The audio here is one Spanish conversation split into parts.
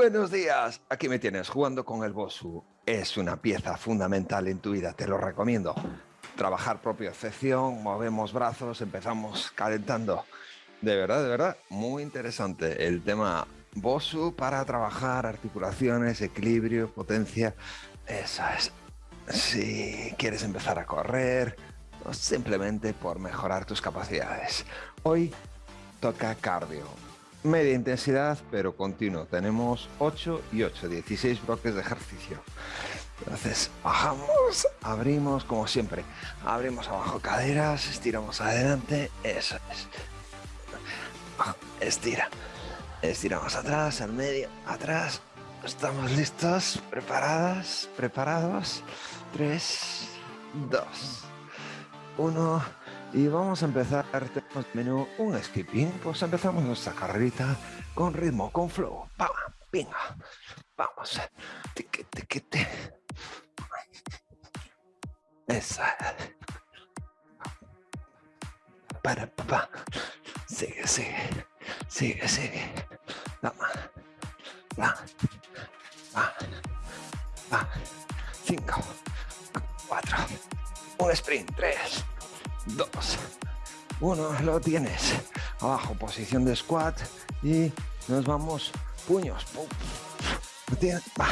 Buenos días, aquí me tienes jugando con el Bosu. Es una pieza fundamental en tu vida, te lo recomiendo. Trabajar propia excepción, movemos brazos, empezamos calentando. De verdad, de verdad, muy interesante el tema Bosu para trabajar articulaciones, equilibrio, potencia. Eso es. Si quieres empezar a correr, simplemente por mejorar tus capacidades. Hoy toca cardio media intensidad, pero continuo. Tenemos 8 y 8, 16 bloques de ejercicio. Entonces, bajamos, abrimos, como siempre. Abrimos abajo caderas, estiramos adelante, eso es. Estira. Estiramos atrás, al medio, atrás. Estamos listos, preparadas, preparados. 3, 2, 1 y vamos a empezar, tenemos menú un skipping, pues empezamos nuestra carrerita con ritmo, con flow, venga, vamos, tiqui, tiqui, esa, para, papá, sigue, sigue, sigue, sigue, toma, va, va, va, cinco, cuatro, un sprint, tres, dos, uno, lo tienes. Abajo, posición de squat y nos vamos, puños. Lo tienes, va.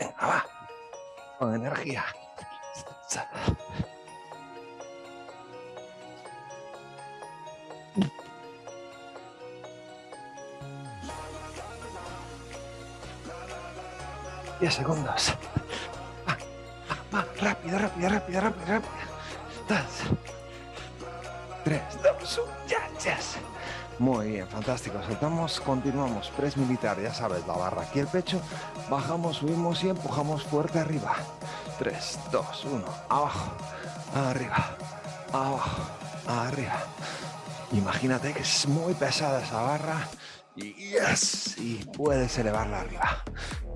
Venga, va. Con energía. Diez segundos rápido, rápido, rápido, rápido, rápido. Tres, dos, uno, ya, yes. Muy bien, fantástico. Saltamos, continuamos. Press militar, ya sabes, la barra aquí el pecho. Bajamos, subimos y empujamos fuerte arriba. Tres, dos, uno, abajo, arriba, abajo, arriba. Imagínate que es muy pesada esa barra y yes, y puedes elevarla arriba.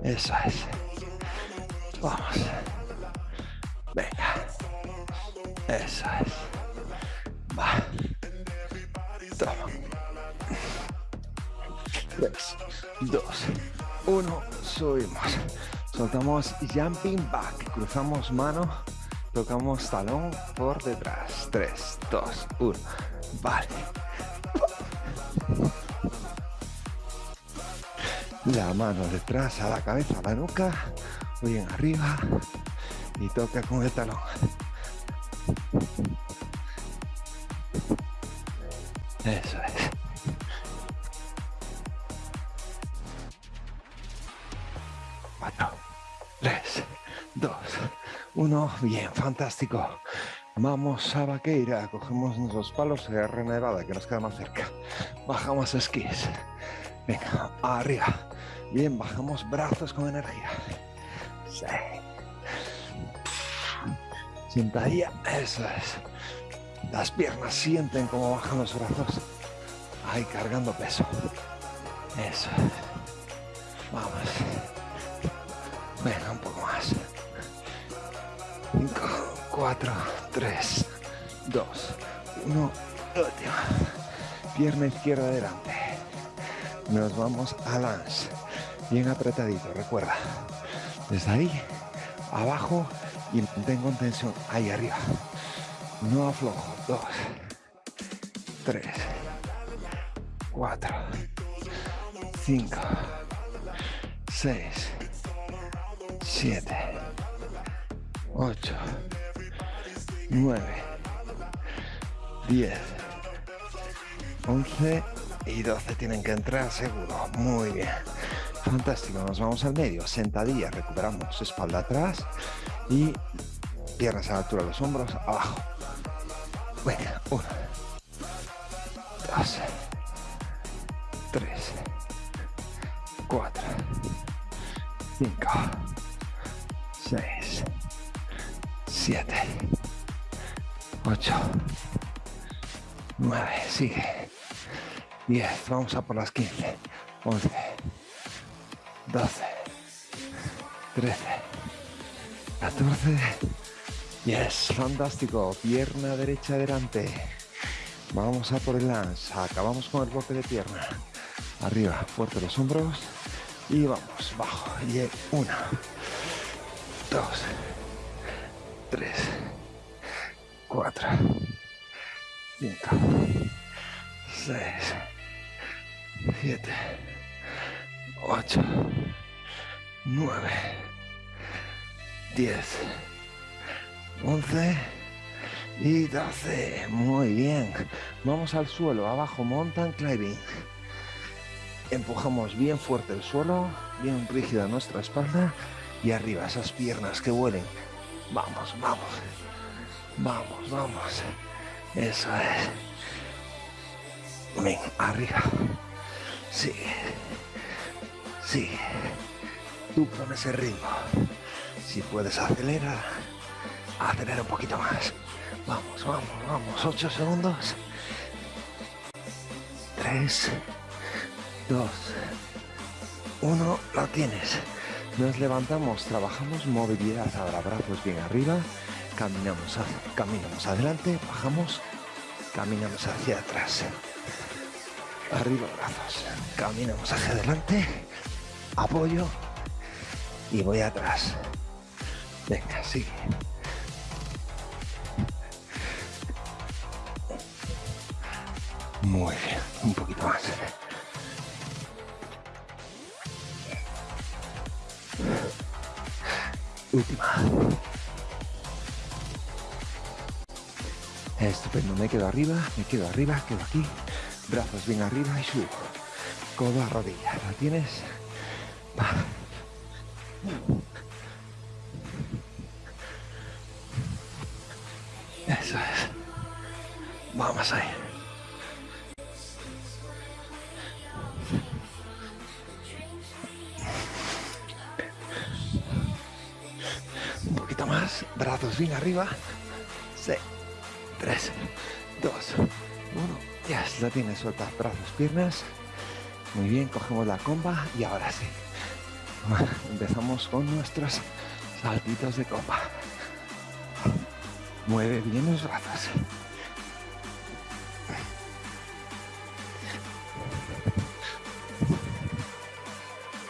Eso es. Vamos. Eso es. Va. Toma. Tres, dos, uno. Subimos. Soltamos jumping back. Cruzamos mano. Tocamos talón por detrás. Tres, dos, uno. Vale. La mano detrás a la cabeza, a la nuca. Bien arriba y toca con el talón. Eso es. Cuatro, tres, dos, uno. Bien, fantástico. Vamos a Vaqueira, cogemos nuestros palos de Rena Nevada, que nos queda más cerca. Bajamos esquís. Venga, arriba. Bien, bajamos brazos con energía. Seis. Sentadilla, eso es. Las piernas sienten como bajan los brazos. Ahí cargando peso. Eso Vamos. Venga, un poco más. 5, 4, 3, 2, 1. Última. Pierna izquierda adelante. Nos vamos a lance. Bien apretadito, recuerda. Desde ahí, abajo y mantengo en tensión ahí arriba. No aflojo. Dos, tres, cuatro, cinco, seis, siete, ocho, nueve, diez, once y doce tienen que entrar seguro. Muy bien. Fantástico, nos vamos al medio, sentadilla, recuperamos espalda atrás y piernas a la altura de los hombros, abajo. Venga, uno, dos, tres, cuatro, cinco, seis, siete, ocho, nueve, sigue, diez, vamos a por las quince, once, doce, trece, 14. Yes, fantástico. Pierna derecha adelante. Vamos a por el lance. Acabamos con el bloque de pierna. Arriba, fuerte los hombros. Y vamos, bajo. Y una, dos, tres, cuatro, cinco, seis, siete, ocho, nueve, diez, once y 12. Muy bien. Vamos al suelo, abajo, mountain climbing. Empujamos bien fuerte el suelo, bien rígida nuestra espalda y arriba esas piernas que vuelen. Vamos, vamos. Vamos, vamos. Eso es. Ven, arriba. Sí. Sí. Tú pones el ritmo. Si puedes acelerar, acelera un poquito más. Vamos, vamos, vamos. Ocho segundos. Tres, dos, uno. Lo tienes. Nos levantamos, trabajamos movilidad ahora, brazos bien arriba, caminamos, caminamos adelante, bajamos, caminamos hacia atrás. Arriba brazos, caminamos hacia adelante, apoyo y voy atrás. Venga, sigue. Muy bien, un poquito más. Última. Estupendo, me quedo arriba, me quedo arriba, quedo aquí. Brazos bien arriba y subo. Codo a rodilla. ¿Lo tienes? Tienes suelta, brazos, piernas. Muy bien, cogemos la comba y ahora sí. Empezamos con nuestros saltitos de comba. Mueve bien los brazos.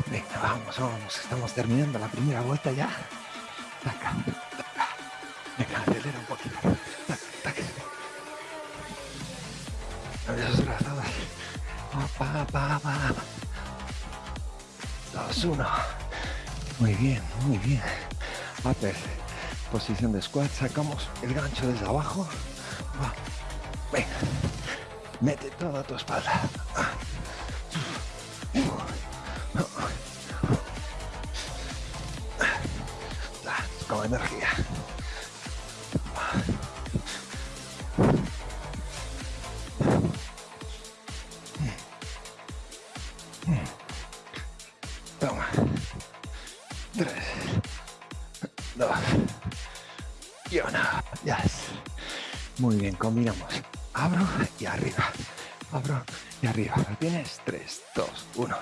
Venga, vamos, vamos, estamos terminando la primera vuelta ya. Pa, pa. Dos, uno. Muy bien, muy bien. Upper. Posición de squat. Sacamos el gancho desde abajo. Va. Venga. Mete toda tu espalda. Muy bien, combinamos. Abro y arriba. Abro y arriba. ¿Lo tienes? 3, 2, 1.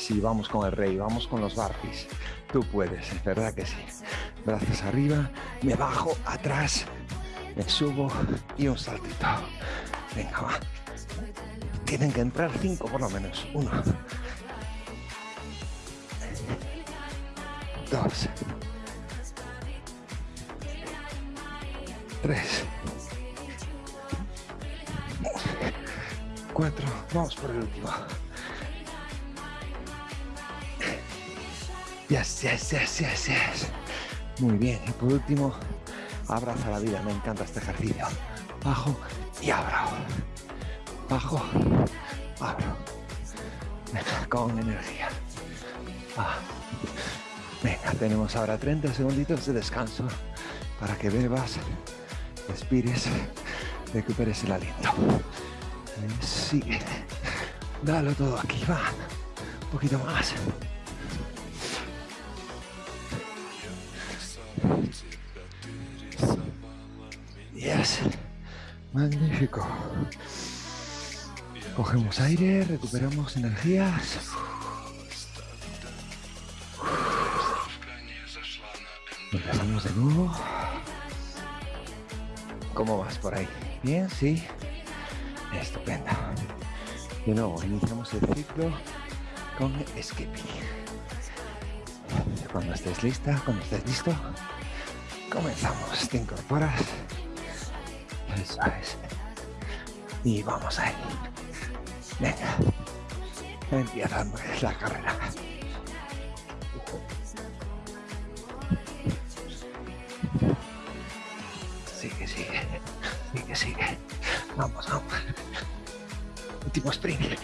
Sí, vamos con el rey, vamos con los barfis. Tú puedes, es verdad que sí. Brazos arriba, me bajo, atrás, me subo y un saltito. Venga, va. Tienen que entrar cinco por lo menos. Uno. Dos. Tres. cuatro. Vamos por el último. Yes, yes, yes, yes, yes. Muy bien. Y por último, abraza la vida. Me encanta este ejercicio. Bajo y abro. Bajo, abro. Venga, con energía. Ah. Venga, tenemos ahora 30 segunditos de descanso para que bebas, respires, recuperes el aliento. Sigue. Dalo todo aquí, va. Un poquito más. Cogemos aire, recuperamos energías. Empezamos de nuevo. ¿Cómo vas por ahí? Bien, sí. Estupendo. De nuevo, iniciamos el ciclo con skipping. Cuando estés lista, cuando estés listo, comenzamos. Te incorporas. Eso es. Y vamos ahí. Venga. Empieza la carrera. Sigue, sigue. Sigue, sigue. Vamos, vamos. Último sprint.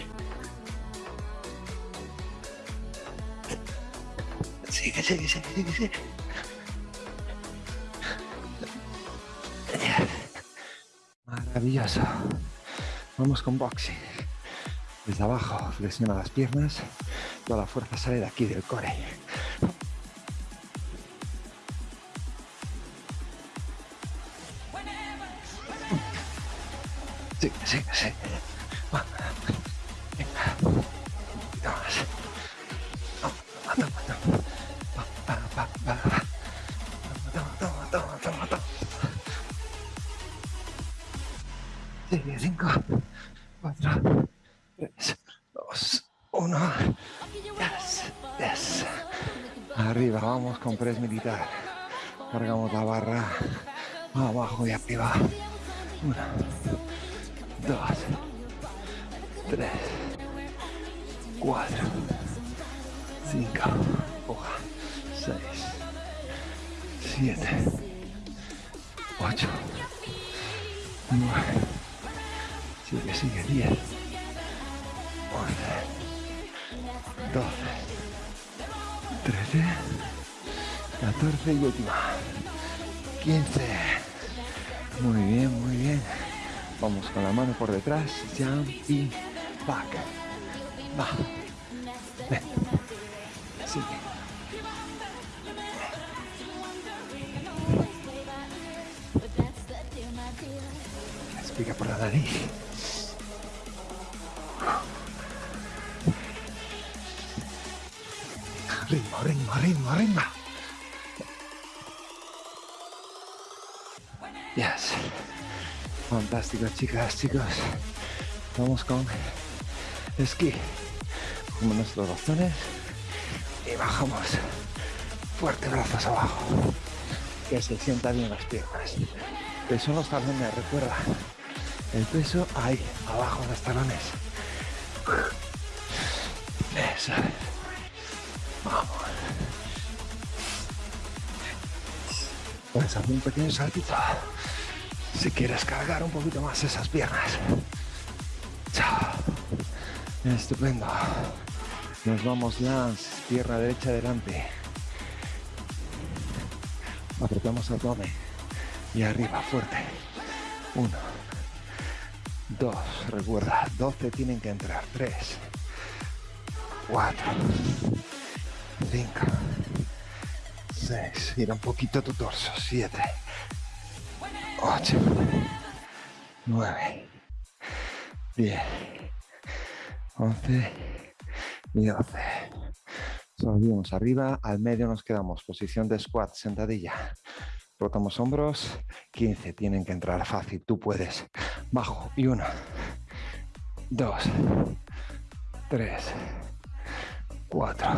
Sigue, sigue, sigue, sigue, sigue. Maravilloso. Vamos con boxing. Desde abajo, flexiona las piernas. Toda la fuerza sale de aquí, del core. Sí, sí, sí. Venga. Toma, toma, toma, toma, toma. Sigue, cinco, Cargamos la barra abajo y arriba. Uno, dos, tres, cuatro, cinco, hoja, seis, siete, ocho, nueve, sigue, sigue, diez, once, doce, trece, catorce y última, quince. Muy bien, muy bien. Vamos con la mano por detrás. Jump y back. Va. Ven. Sigue. Respira por la nariz. Fantástico, chicas, chicos. Vamos con esquí. Como nuestros bastones. Y bajamos. Fuerte brazos abajo. Que se sientan bien las piernas. Peso en los talones, recuerda. El peso ahí, abajo en los talones. Eso es. Vamos. Puedes hacer un pequeño saltito si quieres cargar un poquito más esas piernas. Chao. Estupendo. Nos vamos lance, pierna derecha adelante. Apretamos abdomen y arriba fuerte. Uno, dos, recuerda, doce tienen que entrar. Tres, cuatro, cinco, seis. Gira un poquito tu torso. Siete. 8, 9, 10, 11 y 12. Subimos arriba, al medio nos quedamos, posición de squat, sentadilla. Rotamos hombros, 15, tienen que entrar fácil, tú puedes. Bajo, y 1, 2, 3, 4,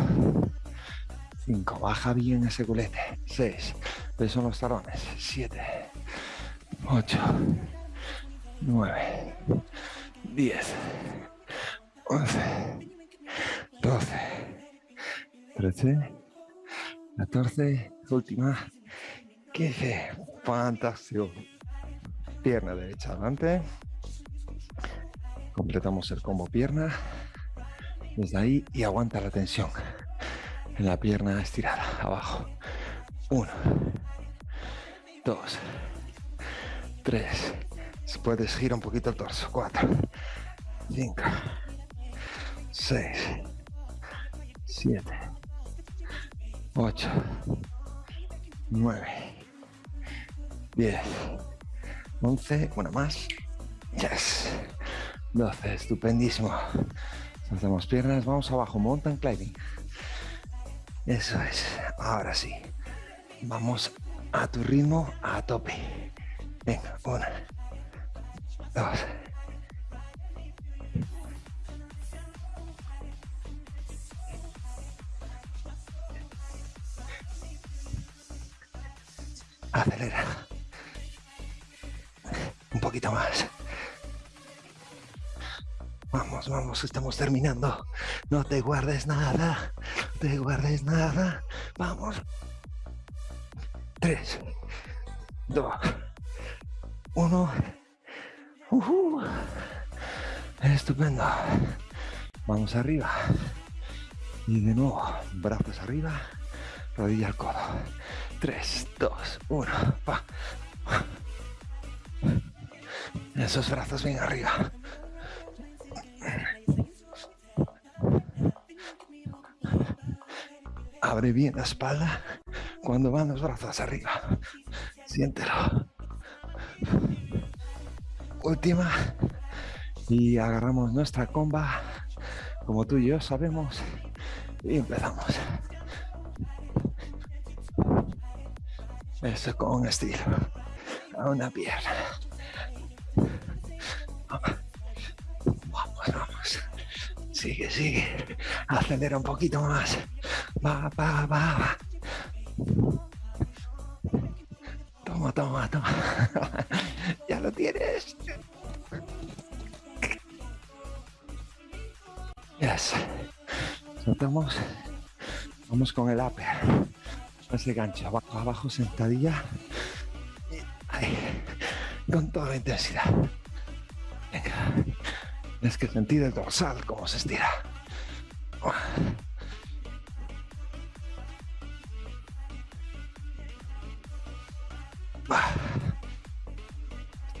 5, baja bien ese culete, 6, peso en los talones, 7, 8, 9, 10, 11, 12, 13, 14, última, 15. Fantástico. Pierna derecha adelante. Completamos el combo pierna. Desde ahí y aguanta la tensión en la pierna estirada. Abajo. 1, 2, 3. Si puedes, gira un poquito el torso. 4, 5, 6, 7, 8, 9, 10, 11, una más. Yes. 12, estupendísimo. Hacemos piernas, vamos abajo, mountain climbing. Eso es, ahora sí. Vamos a tu ritmo, a tope. Venga, una, dos, Acelera. Un poquito más. Vamos, vamos, estamos terminando. No te guardes nada. Te guardes nada. Vamos. Tres, dos, uno. Estupendo. Vamos arriba. Y de nuevo, brazos arriba, rodilla al codo. 3, 2, 1, pa. Esos brazos bien arriba. Abre bien la espalda cuando van los brazos arriba. Siéntelo. Última. Y agarramos nuestra comba, como tú y yo sabemos, y empezamos. Eso con estilo. A una pierna. Vamos, vamos. Sigue, sigue. Acelera un poquito más. Va, va, va. Toma, Vamos con el upper ese gancho, abajo, abajo, sentadilla. Ahí, con toda la intensidad. Venga, tienes que sentir el dorsal, cómo se estira.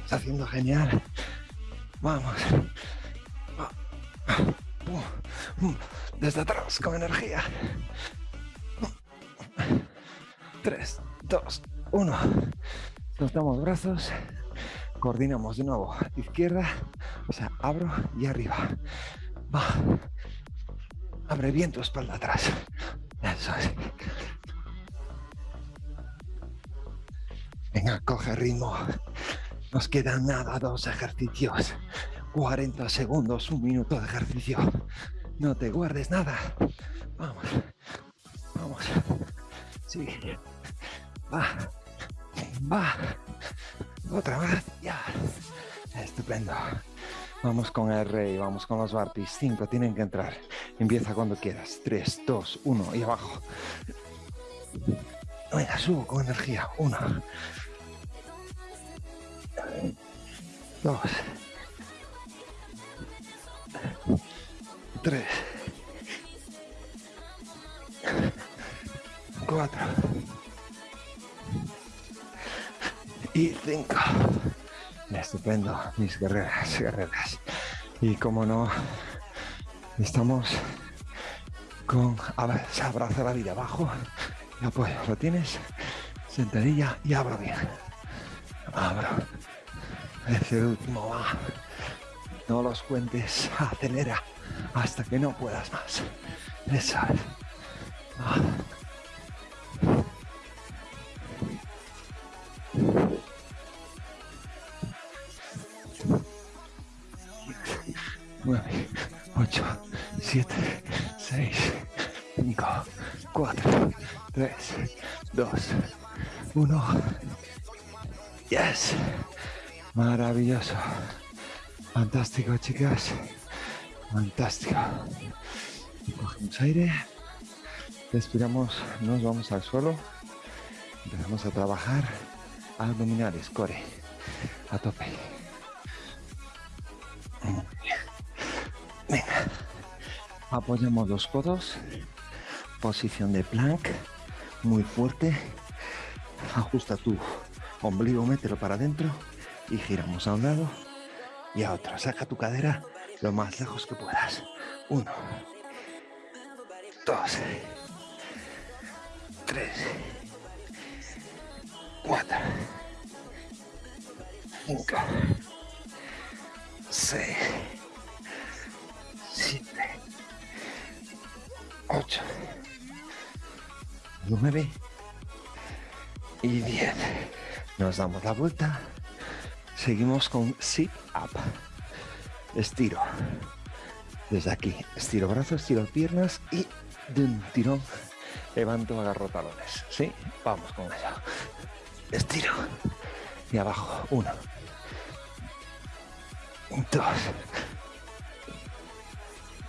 Estás haciendo genial. Vamos. Desde atrás, con energía. 3, 2, 1. Soltamos brazos. Coordinamos de nuevo. Izquierda, o sea, abro y arriba. Va. Abre bien tu espalda atrás. Venga, coge ritmo. Nos quedan nada, dos ejercicios. 40 segundos, un minuto de ejercicio. No te guardes nada. Vamos. Vamos. Sigue. Va. Va. Otra vez. Ya. Estupendo. Vamos con el rey, vamos con los barpis. Cinco tienen que entrar. Empieza cuando quieras. Tres, dos, uno y abajo. Venga, subo con energía. Uno. Dos. Mis guerreras, guerreras. Y como no, estamos con abrazo la vida abajo y apoyo. ¿Lo tienes? Sentadilla y abro bien. Abro. Ese último va. No los cuentes. Acelera hasta que no puedas más. Eso Nueve, dos, uno. Yes. Maravilloso. Fantástico, chicas. Fantástico. Cogemos aire. Respiramos, nos vamos al suelo. Empezamos a trabajar abdominales, core, a tope. Venga, apoyamos los codos, posición de plank, muy fuerte. Ajusta tu ombligo, mételo para adentro y giramos a un lado y a otro. Saca tu cadera lo más lejos que puedas. Uno, dos, tres, cuatro, cinco, seis, siete, ocho, nueve y diez. Nos damos la vuelta. Seguimos con sit up. Estiro. Desde aquí, estiro brazos, estiro piernas y de un tirón levanto, agarro talones. ¿Sí? Vamos con ello. Estiro. Y abajo. Uno. Dos.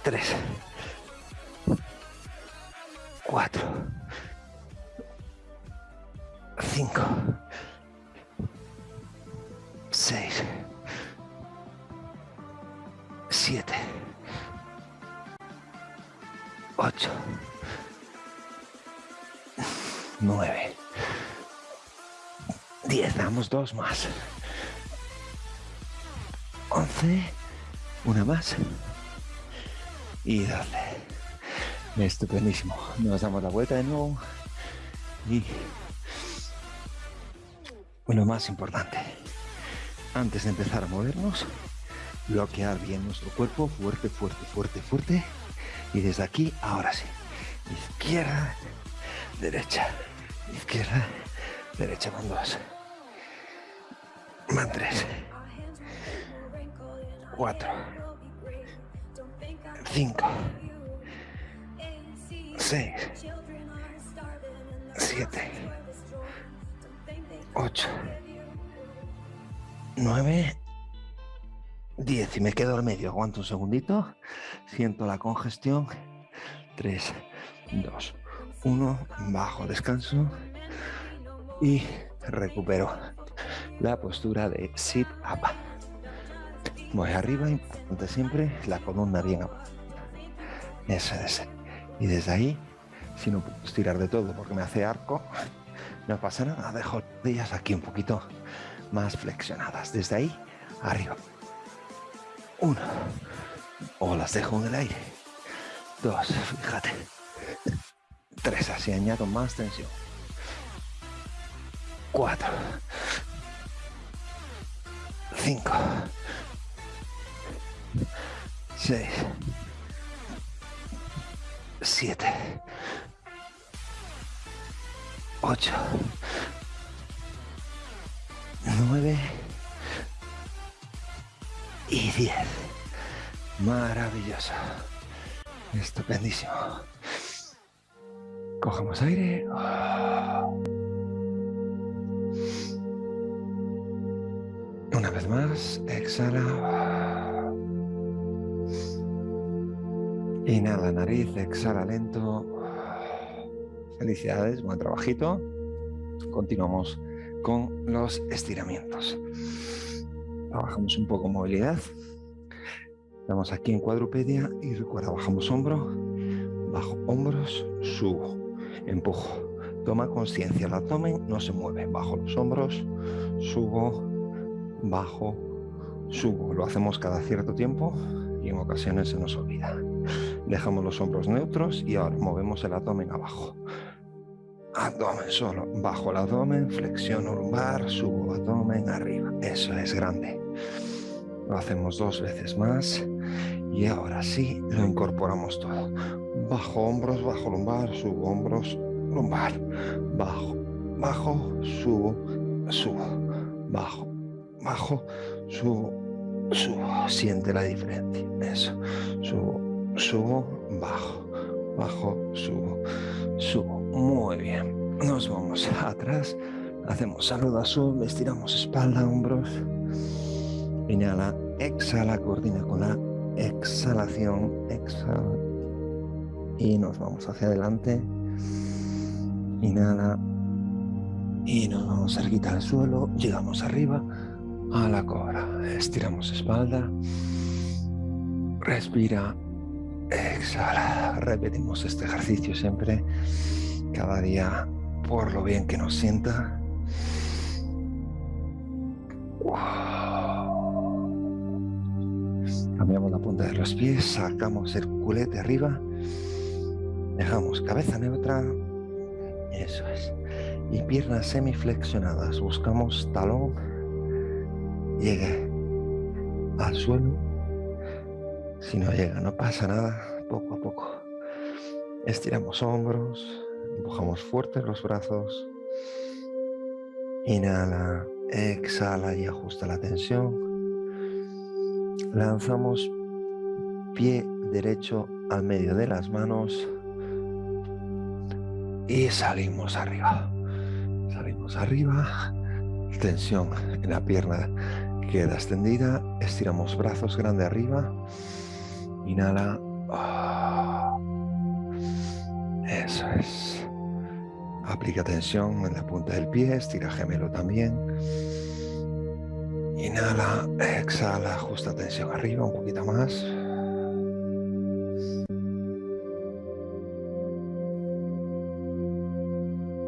Tres. Cuatro. Cinco. Seis. Siete. Ocho. Nueve. Diez. Damos dos más. Once. Una más. Y doce. Estupendísimo. Nos damos la vuelta de nuevo. Y lo más importante, antes de empezar a movernos, bloquear bien nuestro cuerpo, fuerte, fuerte, fuerte, fuerte. Y desde aquí, ahora sí. Izquierda, derecha, izquierda, derecha, van dos. Van tres. Cuatro. Cinco. Seis. Siete. Ocho. Nueve. 10 y me quedo al medio. Aguanto un segundito. Siento la congestión. 3, 2, 1. Bajo, descanso. Y recupero la postura de sit up. Voy arriba, importante siempre, la columna bien abajo. Eso es. Y desde ahí, si no puedo estirar de todo porque me hace arco, no pasa nada. Dejo ellas aquí un poquito más flexionadas. Desde ahí, arriba. Uno. O las dejo en el aire. Dos, fíjate. Tres, así añado más tensión. Cuatro. Cinco. Seis. Siete. Ocho. Nueve y 10. Maravilloso. Estupendísimo. Cogemos aire. Una vez más, exhala. Inhala nariz, exhala lento. Felicidades, buen trabajito. Continuamos con los estiramientos. Trabajamos un poco movilidad. Estamos aquí en cuadrupedia y recuerda, bajamos hombro, bajo hombros, subo, empujo. Toma conciencia, el abdomen no se mueve. Bajo los hombros, subo, bajo, subo. Lo hacemos cada cierto tiempo y en ocasiones se nos olvida. Dejamos los hombros neutros y ahora movemos el abdomen abajo. Abdomen solo, bajo el abdomen, flexiono lumbar, subo abdomen arriba. Eso es grande. Lo hacemos dos veces más y ahora sí lo incorporamos todo. Bajo hombros, bajo lumbar, subo hombros, lumbar. Bajo, bajo, subo, subo. Bajo, bajo, subo, subo. Siente la diferencia. Eso. Subo, subo, bajo, bajo, subo, subo. Muy bien. Nos vamos atrás. Hacemos saludo azul, estiramos espalda, hombros. Inhala, exhala, coordina con la exhalación, exhala. Y nos vamos hacia adelante. Inhala. Y nos vamos cerquita al suelo. Llegamos arriba a la cobra. Estiramos espalda. Respira. Exhala. Repetimos este ejercicio siempre cada día por lo bien que nos sienta. Cambiamos la punta de los pies, sacamos el culete arriba, dejamos cabeza neutra, eso es, y piernas semiflexionadas. Buscamos talón, llegue al suelo. Si no llega, no pasa nada, poco a poco. Estiramos hombros, empujamos fuerte los brazos. Inhala, exhala y ajusta la tensión. Lanzamos pie derecho al medio de las manos y salimos arriba. Salimos arriba, tensión en la pierna queda extendida, estiramos brazos grande arriba, inhala. Eso es. Aplica tensión en la punta del pie, estira gemelo también. Inhala, exhala, ajusta tensión arriba, un poquito más.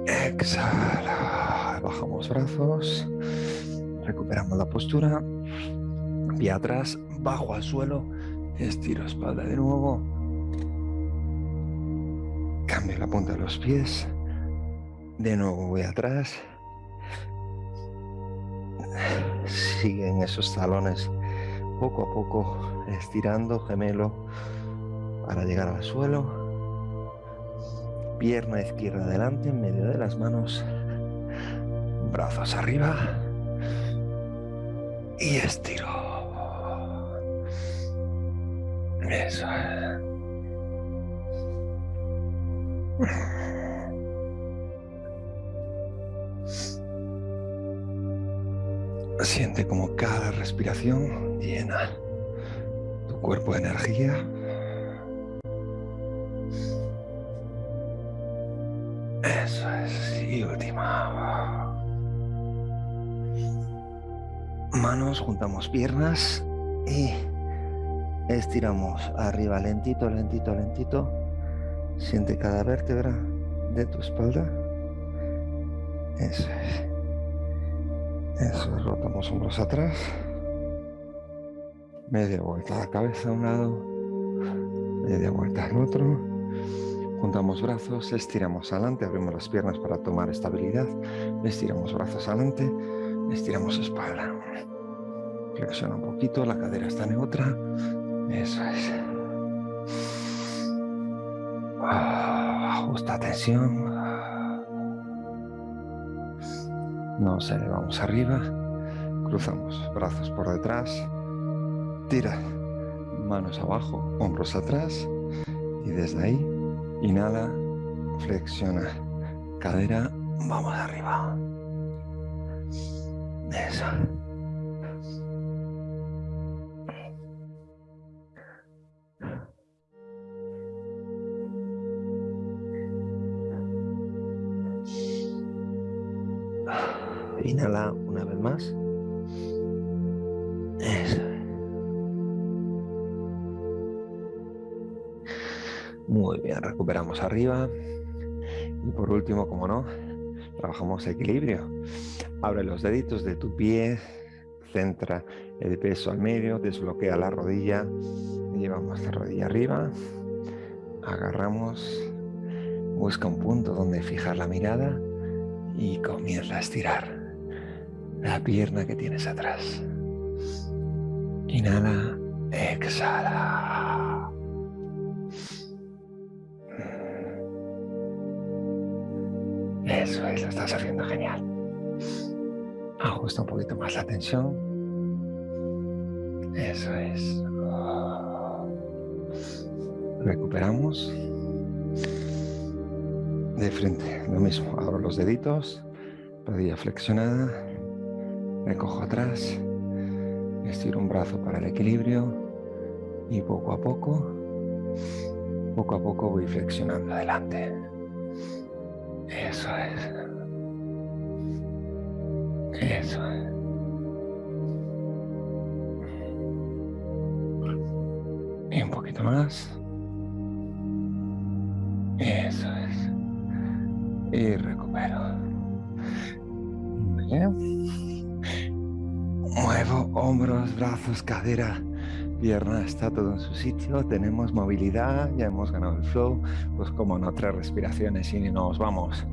Exhala, bajamos brazos, recuperamos la postura, pie atrás, bajo al suelo, estiro espalda de nuevo, cambio la punta de los pies, de nuevo voy atrás, siguen esos talones poco a poco estirando gemelo para llegar al suelo pierna izquierda adelante en medio de las manos, brazos arriba y estiro. Eso. Siente como cada respiración llena tu cuerpo de energía Manos, juntamos piernas y estiramos arriba lentito, lentito, lentito. Siente cada vértebra de tu espalda. Eso es. Eso es, rotamos hombros atrás. Media vuelta la cabeza a un lado. Media vuelta al otro. Juntamos brazos, estiramos adelante, abrimos las piernas para tomar estabilidad, estiramos brazos adelante, estiramos espalda. Flexiona un poquito, la cadera está neutra. Eso es. Ah, ajusta tensión. Nos elevamos arriba, cruzamos brazos por detrás, tira manos abajo, hombros atrás y desde ahí Inhala, flexiona, cadera, vamos arriba. Eso. Arriba. Y por último, como no, trabajamos equilibrio. Abre los deditos de tu pie, centra el peso al medio, desbloquea la rodilla, llevamos la rodilla arriba, agarramos, busca un punto donde fijar la mirada y comienza a estirar la pierna que tienes atrás. Inhala, exhala. Eso es, lo estás haciendo genial. Ajusta un poquito más la tensión. Eso es. Recuperamos. De frente, lo mismo. Abro los deditos, rodilla flexionada, me cojo atrás, estiro un brazo para el equilibrio y poco a poco, poco a poco voy flexionando adelante. Eso es. Eso es. Y un poquito más. Eso es. Y recupero. Bien. Muevo hombros, brazos, cadera pierna está todo en su sitio, tenemos movilidad, ya hemos ganado el flow, pues como no, tres respiraciones y nos vamos.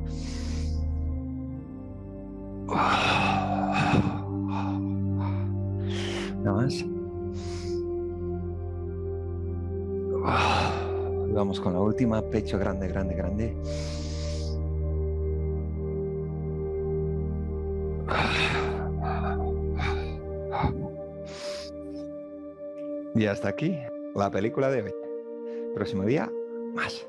Nada más. Vamos con la última, pecho grande, grande, grande. Y hasta aquí la película de hoy. Próximo día, más.